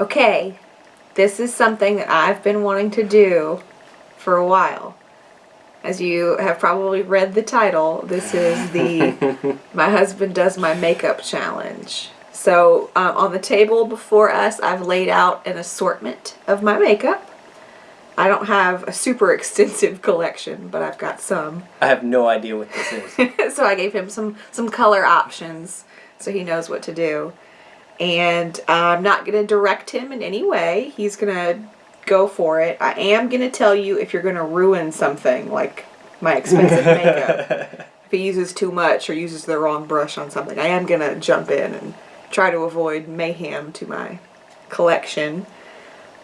Okay, this is something that I've been wanting to do for a while. As you have probably read the title, this is the My Husband Does My Makeup Challenge. So, um, on the table before us, I've laid out an assortment of my makeup. I don't have a super extensive collection, but I've got some. I have no idea what this is. so I gave him some some color options so he knows what to do. And I'm not going to direct him in any way. He's going to go for it. I am going to tell you if you're going to ruin something like my expensive makeup. If he uses too much or uses the wrong brush on something, I am going to jump in and try to avoid mayhem to my collection.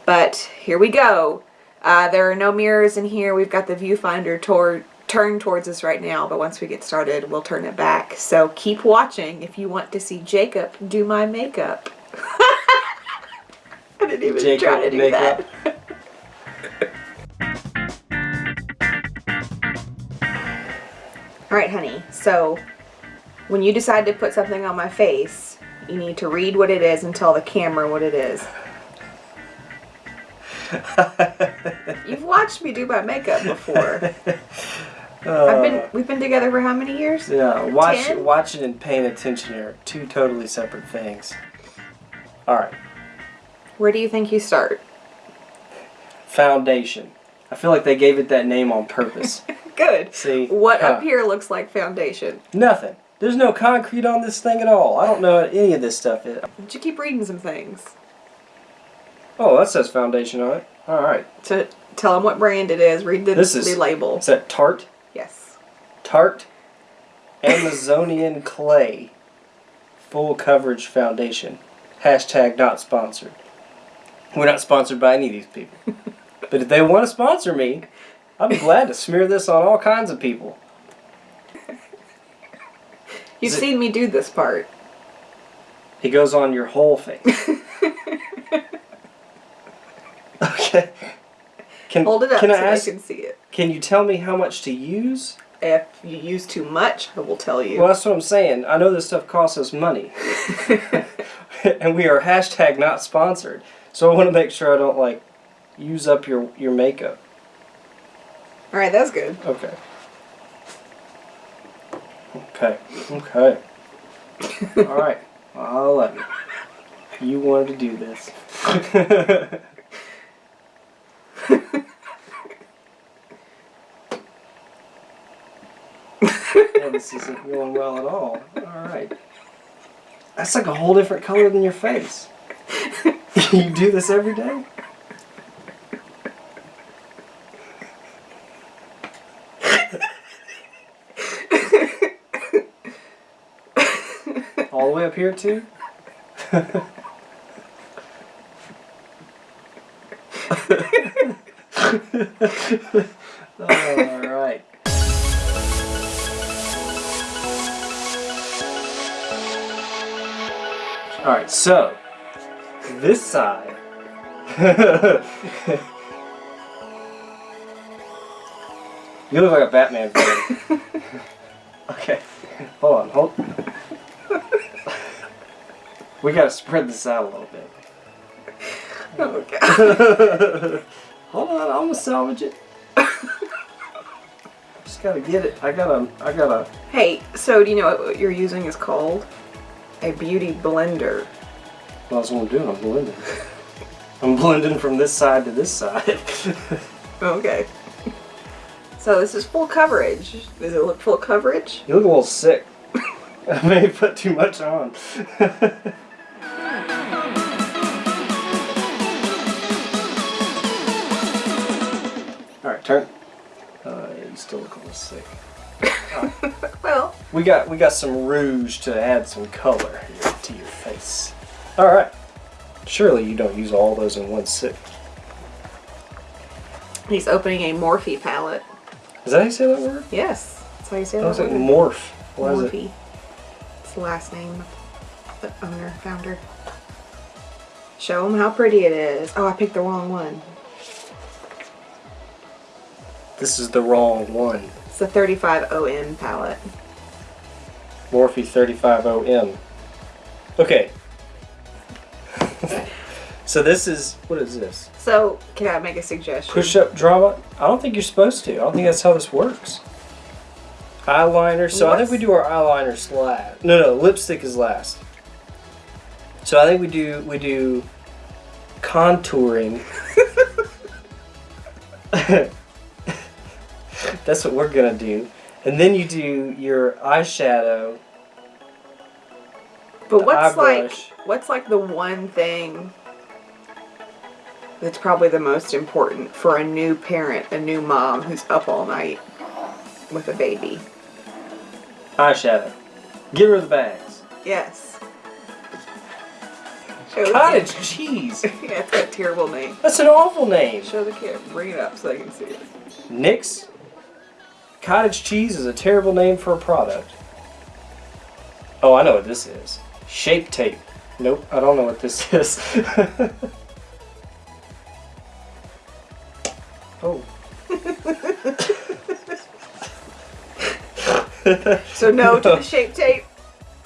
But here we go. Uh, there are no mirrors in here. We've got the viewfinder toward turned towards us right now, but once we get started, we'll turn it back. So keep watching if you want to see Jacob do my makeup. I didn't even Jacob try to do makeup. that. All right, honey. So when you decide to put something on my face, you need to read what it is and tell the camera what it is. You've watched me do my makeup before. I've been uh, we've been together for how many years? Yeah, watch, Ten? watching and paying attention are two totally separate things. All right, Where do you think you start? foundation. I feel like they gave it that name on purpose. Good. See, What huh. up here looks like foundation. Nothing. There's no concrete on this thing at all. I don't know what any of this stuff is. Did you keep reading some things? Oh, that says foundation on it. All right. To tell them what brand it is. Read the, This is- the label. Is that Tarte? Tarte Amazonian Clay Full Coverage Foundation. Hashtag not sponsored. We're not sponsored by any of these people. but if they want to sponsor me, I'd be glad to smear this on all kinds of people. You've it- seen me do this part. It goes on your whole face. okay. Can, Hold it up can so I ask, can see it. can you tell me how much to use? If you use too much, I will tell you. Well, that's what I'm saying. I know this stuff costs us money. and we are hashtag not sponsored. So I want to make sure I don't like use up your your makeup. All right, that's good. Okay. Okay. Okay. All right. I'll let you. You wanted to do this. this isn't going well at all. All right. That's like a whole different color than your face. you do this every day? All the way up here too? All right. All right, so this side. you look like a Batman villain. okay, hold on, hold. we gotta spread this out a little bit. Okay. Hold on, I'm gonna salvage it. Just gotta get it. I gotta. I gotta. Hey, so do you know what you're using is called? A beauty blender. Well, that's what I'm doing. I'm blending. I'm blending from this side to this side. Okay. So this is full coverage. Does it look full coverage? you look a little sick. I may have put too much on. All right, turn. Uh, you still look a little sick. Well, We got we got some rouge to add some color here to your face. All right. Surely you don't use all those in one sip. he's opening a Morphe palette. Is that how you say that word? Yes, that's how you say I that was like word. morph. Why is it? Morphe. It's the last name of the owner, founder. Show him how pretty it is. Oh, I picked the wrong one. This is the wrong one. It's a 35 OM palette. Morphe 35OM. Okay. So this is what is this? So, can I make a suggestion? Push up drama? I don't think you're supposed to. I don't think that's how this works. Eyeliner. So I think we do our eyeliners last. No, no, lipstick is last. So I think we do we do contouring. that's what we're gonna do, and then you do your eyeshadow. But what's like what's like the one thing that's probably the most important for a new parent, a new mom who's up all night with a baby? Eyeshadow. Get rid of the bags. Yes. Show Cottage cheese. yeah, it's that terrible name. That's an awful name. Show the kid. Bring it up so they can see it. Nick's cottage cheese is a terrible name for a product. Oh, I know what this is. Shape tape. Nope, I don't know what this is. oh. So no to the shape tape.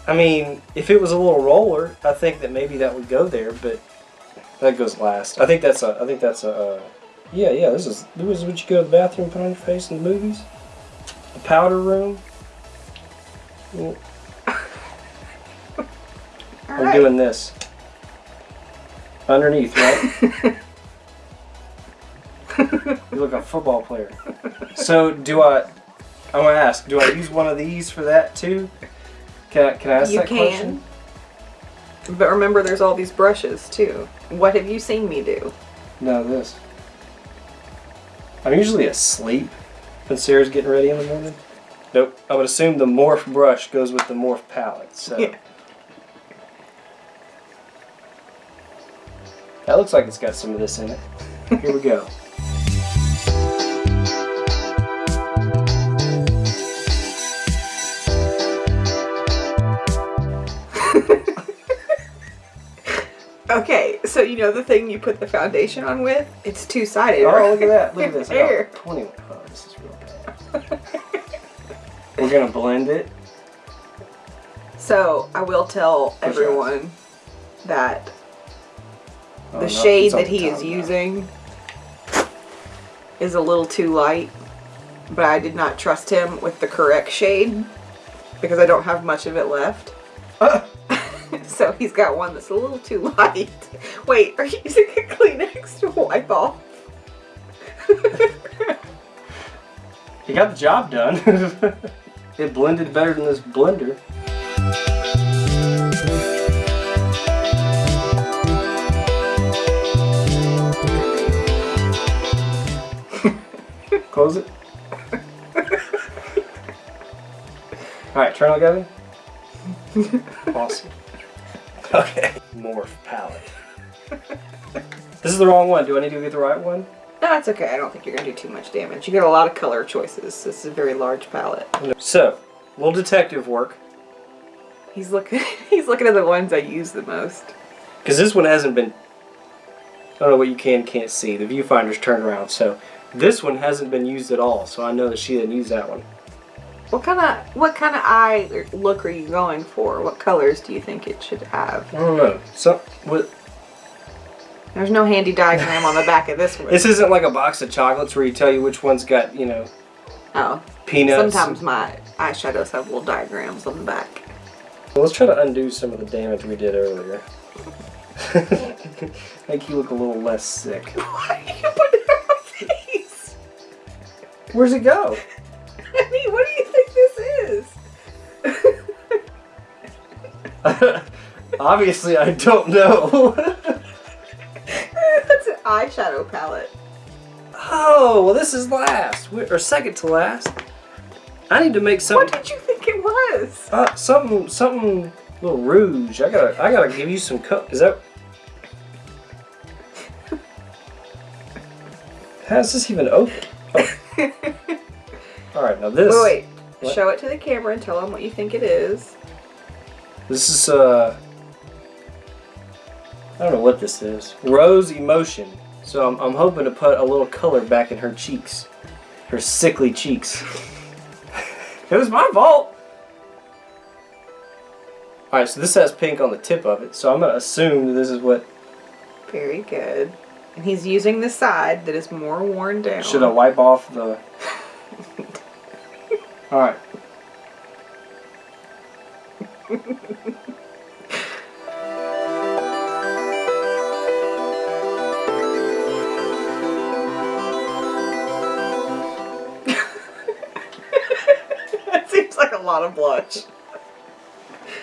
I mean, if it was a little roller, I think that maybe that would go there, but that goes last. I think that's a. I think that's a. Uh, yeah, yeah. This is this is what you go to the bathroom and put on your face in the movies. The powder room. I'm right. doing this. Underneath, right? you look like a football player. So do I? I'm gonna ask. Do I use one of these for that too? Can I? Can I ask You that can. question? But remember, there's all these brushes too. What have you seen me do? No, this. I'm usually asleep when Sarah's getting ready in the morning. Nope. I would assume the morph brush goes with the morph palette. So Yeah. that looks like it's got some of this in it. Here we go. Okay, so you know the thing you put the foundation on with? It's two sided. Oh, look at that. Look at this. I got 20. Oh, this is real. We're to blend it. So I will tell Push everyone that Oh, the no, shade that he is now. using is a little too light, but I did not trust him with the correct shade because I don't have much of it left. Ah, so he's got one that's a little too light. Wait, are you using a Kleenex to wipe off? he got the job done. it blended better than this blender. Close it. Alright, turn on Gavin. awesome. Okay. Morph palette. This is the wrong one. Do I need to get the right one? No, it's okay. I don't think you're gonna do too much damage. You got a lot of color choices. This is a very large palette. So, little detective work. He's looking. He's looking at the ones I use the most. Because this one hasn't been. I don't know what you can can't see. The viewfinder's turned around, so this one hasn't been used at all. So I know that she didn't use that one. What kind of what kind of eye look are you going for? What colors do you think it should have? I don't know. So what? There's no handy diagram on the back of this one. This isn't like a box of chocolates where you tell you which one's got you know oh, peanuts. sometimes my eyeshadows have little diagrams on the back. Well, let's try to undo some of the damage we did earlier. Make you look a little less sick. Why are you putting it on my face? Where's it go? I mean, what do you think this is? Obviously, I don't know. Eyeshadow palette. oh, well, this is last We- or second to last. I need to make something What did you think it was? Uh, something, something, little rouge. I gotta, I gotta give you some co Is that? How's this even open? Oh. All right, now this. Wait, wait. Show it to the camera and tell them what you think it is. This is uh. I don't know what this is. Rose emotion. So I'm, I'm hoping to put a little color back in her cheeks, her sickly cheeks. it was my fault. All right, so this has pink on the tip of it. So I'm gonna assume that this is what Very good. And he's using the side that is more worn down. Should I wipe off the? All a lot of blush.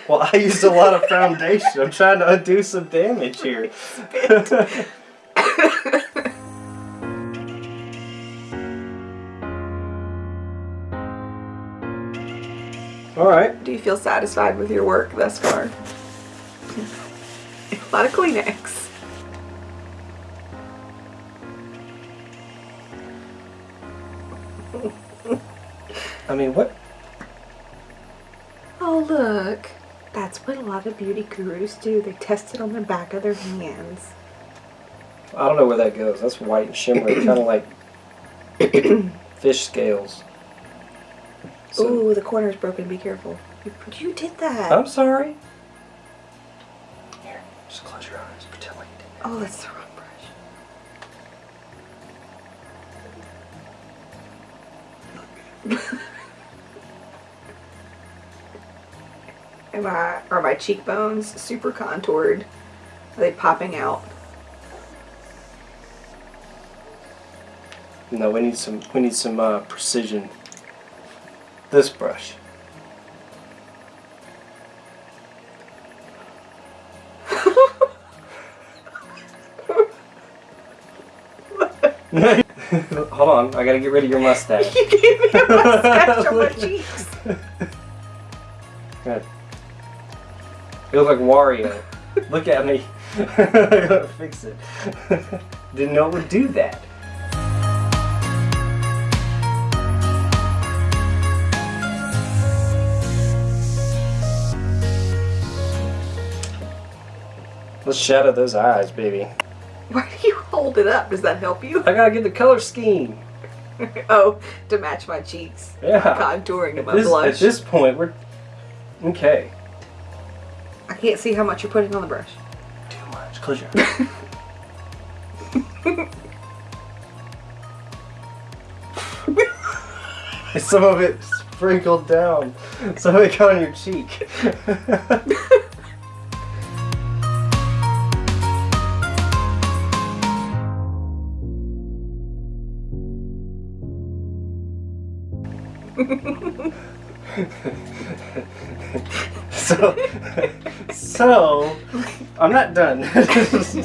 Well, I used a lot of foundation. I'm trying to undo some damage here. All right. Do you feel satisfied with your work thus far? a lot of Kleenex. I mean, what? Look. That's what a lot of beauty gurus do. They test it on the back of their hands. I don't know where that goes. That's white and shimmery, kind of like fish scales. So, Ooh, the corner's broken. Be careful. You, you did that. I'm sorry. Here, just close your eyes. Pretend like you did. Oh, that's the wrong brush. Am I, are my cheekbones super contoured? Are they popping out? No, we need some. We need some uh, precision. This brush. Hold on, I gotta get rid of your mustache. you gave me a mustache on my cheeks. Look like Wario. look at me. I gotta fix it. Didn't know it would do that. Let's shadow those eyes, baby. Why do you hold it up? Does that help you? I gotta get the color scheme. oh, to match my cheeks. Yeah. Contouring to At my this, blush. at this point, we're okay. I can't see how much you're putting on the brush. Too much. Close your eyes. Some of it sprinkled down. Some of it got on your cheek. so, so, I'm not done.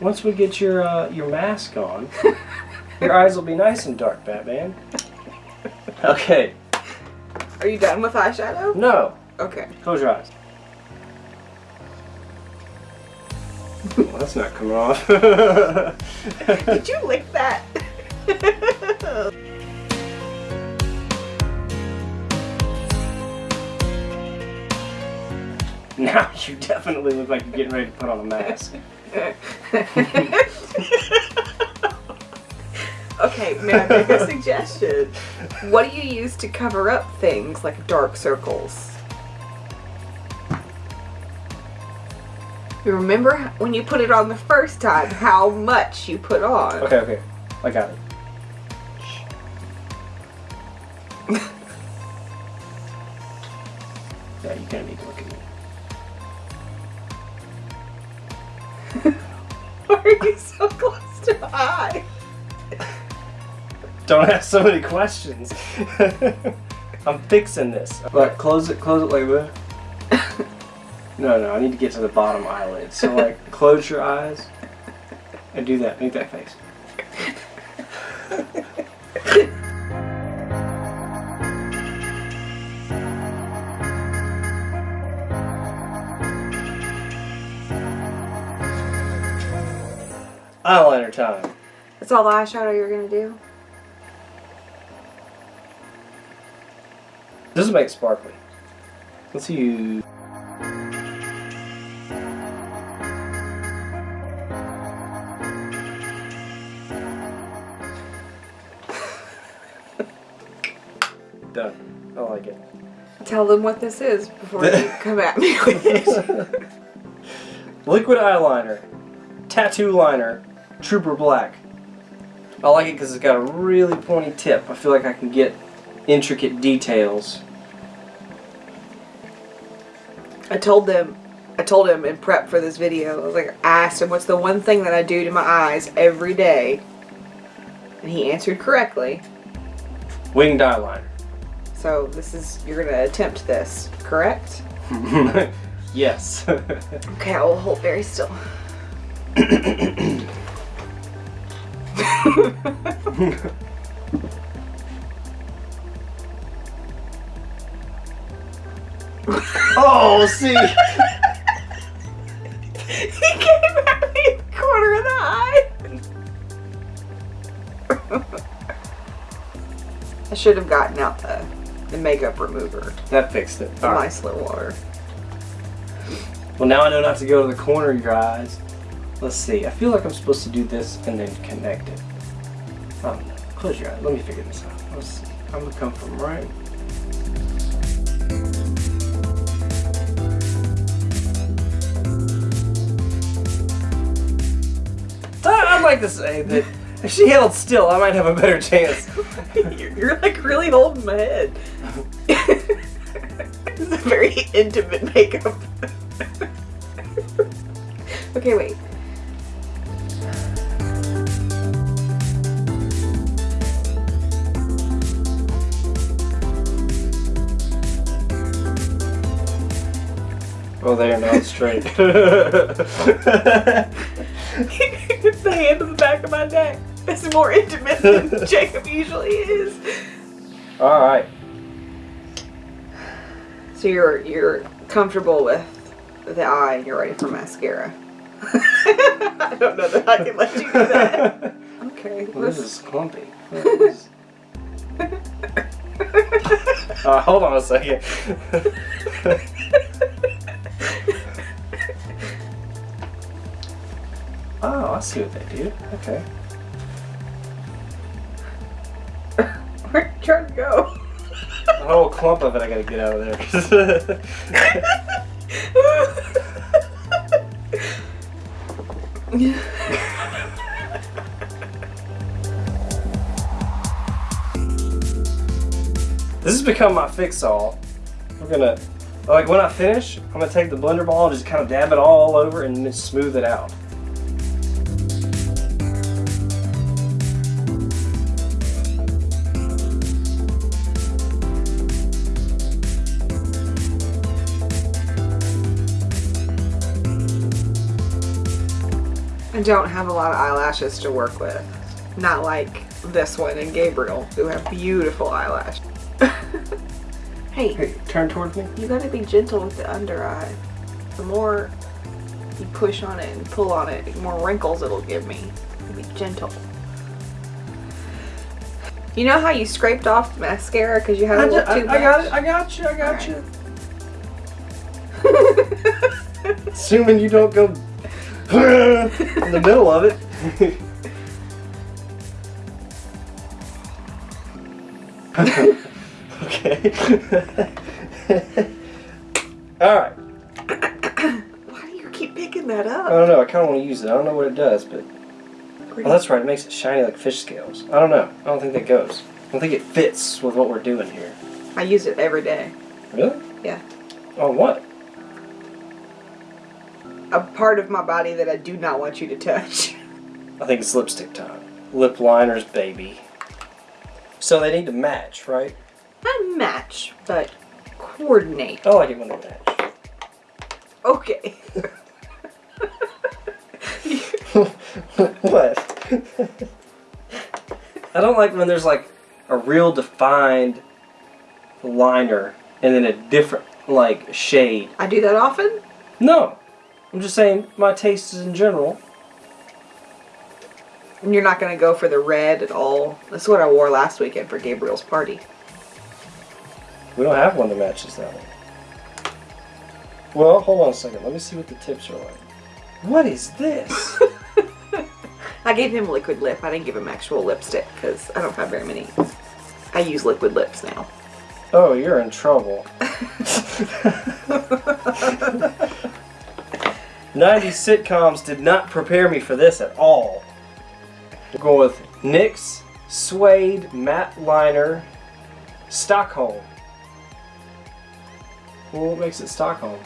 Once we get your uh, your mask on, your eyes will be nice and dark, Batman. Okay, Are you done with eyeshadow? no, Okay. close your eyes. That's not coming off. Did you lick that? now you definitely look like you're getting ready to put on a mask. okay, may I make a suggestion? What do you use to cover up things like dark circles? You remember when you put it on the first time how much you put on? Okay, okay, I got it. yeah, you kind of need to look at me. Why are you so close to my eye? Don't ask so many questions. I'm fixing this. Like, close it, close it like that. No, no, I need to get to the bottom eyelid. So, like, close your eyes and do that. Make that face. Eyeliner time. That's all the eyeshadow you're gonna do? This will make it sparkly. Let's use. Tell them what this is before you come at me with it. Liquid eyeliner, tattoo liner, Trooper Black. I like it because it's got a really pointy tip. I feel like I can get intricate details. I told them, I told him in prep for this video, I was like, I asked him what's the one thing that I do to my eyes every day, and he answered correctly. Winged eyeliner. So this is you're gonna attempt this, correct? yes. Okay, I will hold very still. oh, see. he came at me in the corner of the eye. I should have gotten out the, makeup remover, That fixed it. Nice All right. micellar water. Well, now I know not to go to the corner of your eyes. Let's see. I feel like I'm supposed to do this and then connect it. I. Close your eyes. Let me figure this out. Let's see. I'm gonna come from right. I- I'd like to say that if she held still, I might have a better chance. you're, you're like really holding my head. is a very intimate makeup. okay, wait. Oh, they are not straight. it's the hand on the back of my neck. It's more intimate than Jacob usually is. All right. So you're you're comfortable with the eye and you're ready for mascara. I don't know that I can let you do that. Okay. Well, this is clumpy. Is- Uh, hold on a second. oh, I see what they do. Okay. Where'd you trying to go? Whole clump of it I gotta get out of there. this has become my fix-all. We're gonna, like when I finish, I'm gonna take the blender ball and just kind of dab it all over and smooth it out. Don't have a lot of eyelashes to work with. Not like this one and Gabriel, who have beautiful eyelashes. hey, Hey, turn towards me. you gotta be gentle with the under eye. The more you push on it and pull on it, the more wrinkles it'll give me. Be gentle. You know how you scraped off the mascara because you had a I, little ju- I- too I got it. I got you. I got Alright. you. Assuming you don't go in the middle of it. okay. All right. Why do you keep picking that up? I don't know. I kind of want to use it. I don't know what it does, but oh, that's right. It makes it shiny like fish scales. I don't know. I don't think that goes. I don't think it fits with what we're doing here. I use it every day. Really? Yeah. On what? A part of my body that I do not want you to touch. I think it's lipstick time. Lip liners, baby. So they need to match, right? Not match, but coordinate. Oh, I like it when they match. Okay. what? I don't like when there's like a real defined liner and then a different like shade. I do that often. No. I'm just saying my taste is in general. And you're not gonna go for the red at all. That's what I wore last weekend for Gabriel's party. We don't have one that matches that one. Well, hold on a second. Let me see what the tips are like. What is this? I gave him liquid lip. I didn't give him actual lipstick because I don't have very many. I use liquid lips now. Oh, you're in trouble. 90s sitcoms did not prepare me for this at all. We're going with NYX, Suede, Matte Liner, Stockholm. Well, what makes it Stockholm?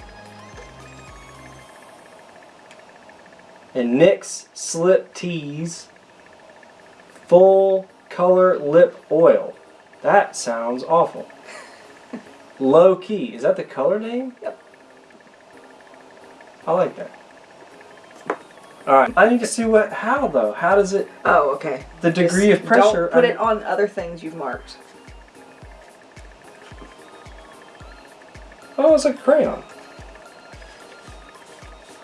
And NYX Slip Tease Full Color Lip Oil. That sounds awful. Low Key. Is that the color name? Yep. I like that. Alright. I need to see what, how though? How does it, Oh, okay. the degree Just of pressure? Don't put I- it on other things you've marked. Oh, it's a crayon.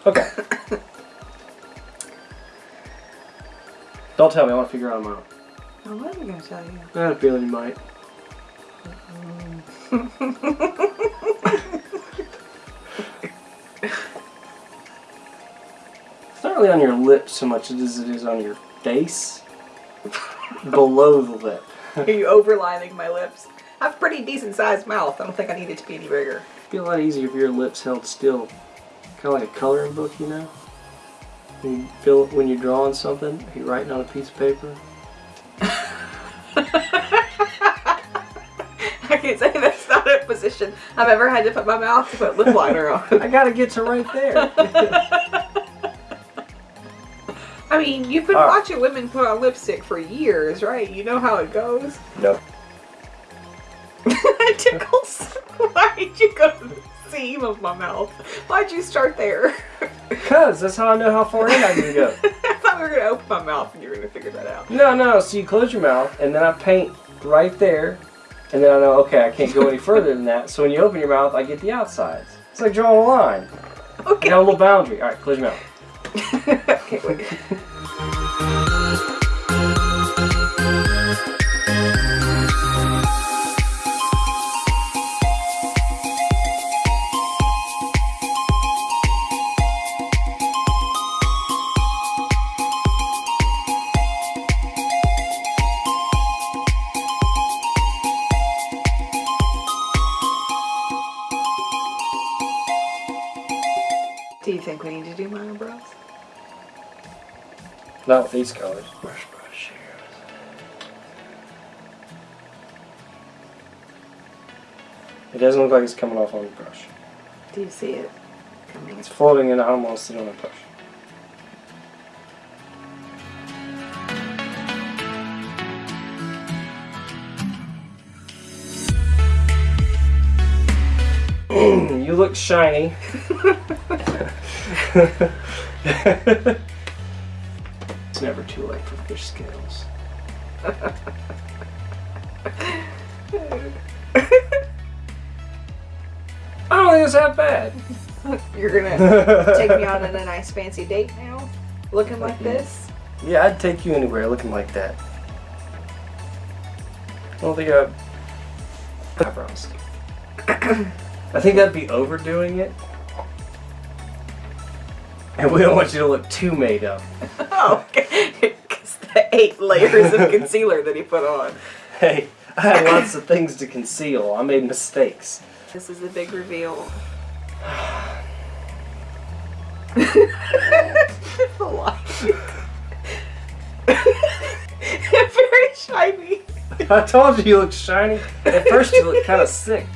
Okay. Don't tell me, I want to figure out what am I going to tell you? I had a feeling you might. not really on your lips so much as it is on your face. Below the lip. Are you overlining my lips? I have a pretty decent sized mouth. I don't think I need it to be any bigger. It'd be a lot easier if your lips held still. Kind of like a coloring book, you know? When you feel when you're drawing something, are you're writing on a piece of paper. I can't say that's not a position I've ever had to put my mouth to put lip liner on. I gotta get to right there. I mean, you've been right. watching women put on lipstick for years, right? You know how it goes. no. tickles. Why did you go to the seam of my mouth? Why'd you start there? Because that's how I know how far in I can go. I thought we were gonna open my mouth and you were gonna figure that out. No, no. So you close your mouth, and then I paint right there, and then I know, okay, I can't go any further than that. So when you open your mouth, I get the outsides. It's like drawing a line. Okay. You a little boundary. All right, close your mouth. Okay, wait. Not with these colors. Brush, brush It doesn't look like it's coming off on the brush. Do you see it? coming? It's floating and I almost sit on the brush. you look shiny. it's never too late for fish scales. I don't think it's that bad. You're gonna take me on on a nice fancy date now? Looking like this? Yeah, I'd take you anywhere looking like that. I don't think I eyebrows. I think that'd be overdoing it. And we don't want you to look too made up. Oh, because the eight layers of concealer that he put on. Hey, I had lots of things to conceal. I made mistakes. This is the big reveal. the light. Very shiny. I told you you look shiny. At first you look kind of sick,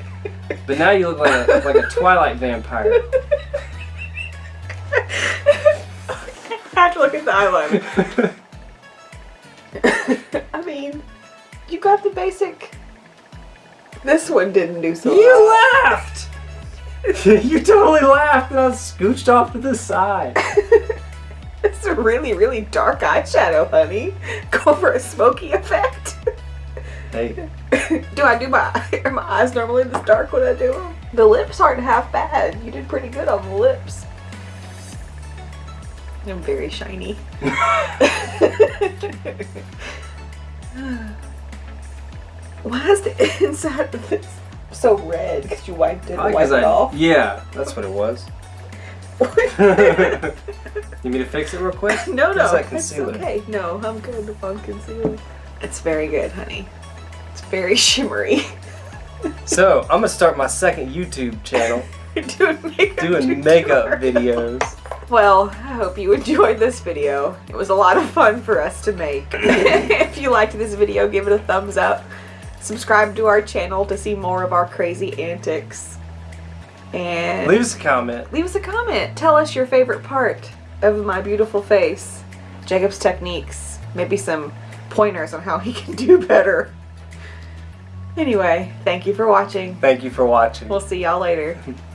but now you look like a like a Twilight vampire. I have to look at the eyeliner. I mean, you got the basic. This one didn't do so You well. laughed! you totally laughed and I scooched off to the side. It's a really, really dark eyeshadow, honey. Go for a smoky effect. Hey, do I do my are my eyes normally this dark when I do them? The lips aren't half bad. You did pretty good on the lips. I'm very shiny. Why is the inside of this so red? Because you wiped it Probably wiped it I- off. Yeah, that's what it was. you mean to fix it real quick? no, no, concealer. okay. No, I'm good on concealer. It's very good, honey. It's very shimmery. So I'm gonna start my second YouTube channel doing makeup, doing makeup videos. Well, I hope you enjoyed this video. It was a lot of fun for us to make. if you liked this video, give it a thumbs up. Subscribe to our channel to see more of our crazy antics. And Leave us a comment. leave us a comment. Tell us your favorite part of my beautiful face. Jacob's techniques. Maybe some pointers on how he can do better. Anyway, thank you for watching. Thank you for watching. We'll see y'all later.